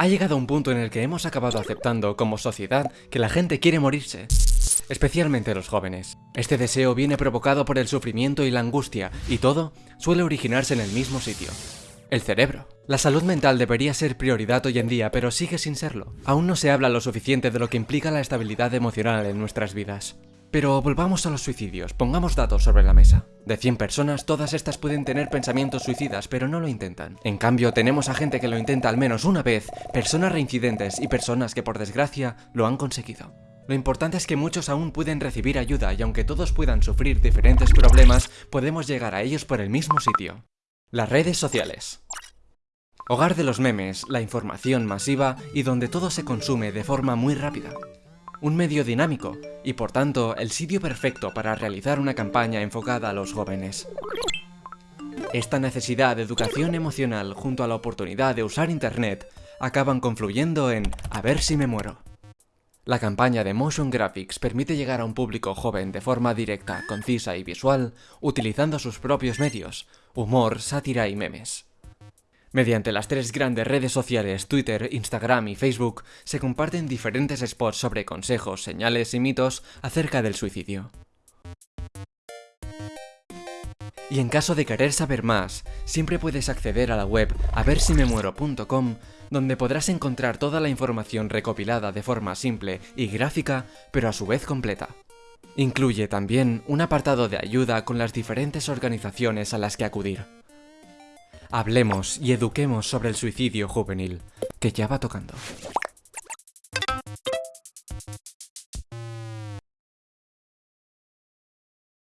Ha llegado un punto en el que hemos acabado aceptando como sociedad que la gente quiere morirse. Especialmente los jóvenes. Este deseo viene provocado por el sufrimiento y la angustia, y todo suele originarse en el mismo sitio. El cerebro. La salud mental debería ser prioridad hoy en día, pero sigue sin serlo. Aún no se habla lo suficiente de lo que implica la estabilidad emocional en nuestras vidas. Pero volvamos a los suicidios, pongamos datos sobre la mesa. De 100 personas, todas estas pueden tener pensamientos suicidas, pero no lo intentan. En cambio, tenemos a gente que lo intenta al menos una vez, personas reincidentes y personas que por desgracia lo han conseguido. Lo importante es que muchos aún pueden recibir ayuda y aunque todos puedan sufrir diferentes problemas, podemos llegar a ellos por el mismo sitio. Las redes sociales. Hogar de los memes, la información masiva y donde todo se consume de forma muy rápida un medio dinámico y por tanto el sitio perfecto para realizar una campaña enfocada a los jóvenes. Esta necesidad de educación emocional junto a la oportunidad de usar internet acaban confluyendo en A ver si me muero. La campaña de Motion Graphics permite llegar a un público joven de forma directa, concisa y visual, utilizando sus propios medios, humor, sátira y memes. Mediante las tres grandes redes sociales Twitter, Instagram y Facebook se comparten diferentes spots sobre consejos, señales y mitos acerca del suicidio. Y en caso de querer saber más, siempre puedes acceder a la web aversimemuero.com donde podrás encontrar toda la información recopilada de forma simple y gráfica, pero a su vez completa. Incluye también un apartado de ayuda con las diferentes organizaciones a las que acudir. Hablemos y eduquemos sobre el suicidio juvenil, que ya va tocando.